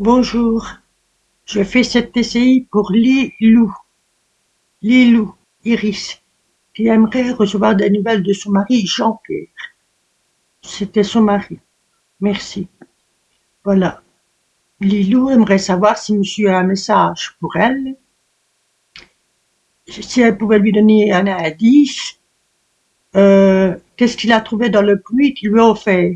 Bonjour, je fais cette TCI pour Lilou, Lilou, Iris, qui aimerait recevoir des nouvelles de son mari Jean-Pierre. C'était son mari. Merci. Voilà. Lilou aimerait savoir si monsieur a un message pour elle. Si elle pouvait lui donner un indice. Euh, Qu'est-ce qu'il a trouvé dans le pluie qu'il lui a offert.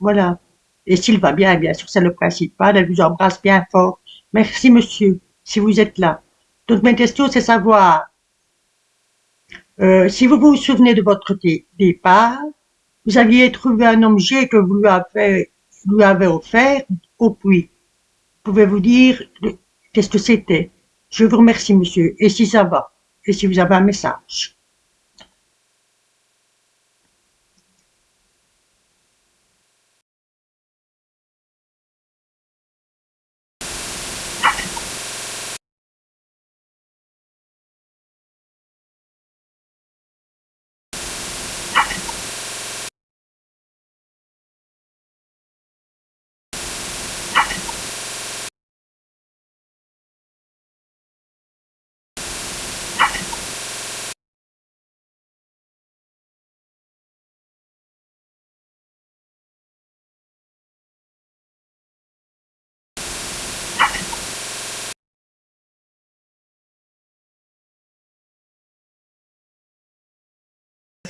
Voilà. Et s'il va bien, bien sûr, c'est le principal. Elle vous embrasse bien fort. Merci, monsieur, si vous êtes là. Donc, ma question, c'est savoir euh, si vous vous souvenez de votre départ, vous aviez trouvé un objet que vous lui avez, lui avez offert au puits. Pouvez-vous dire qu'est-ce que c'était? Je vous remercie, monsieur. Et si ça va? Et si vous avez un message?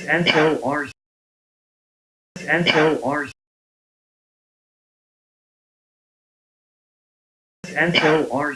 and so are and so are and so are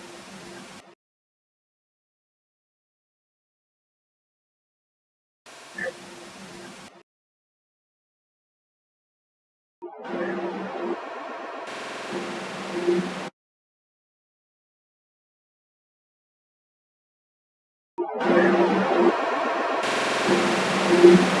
Thank you.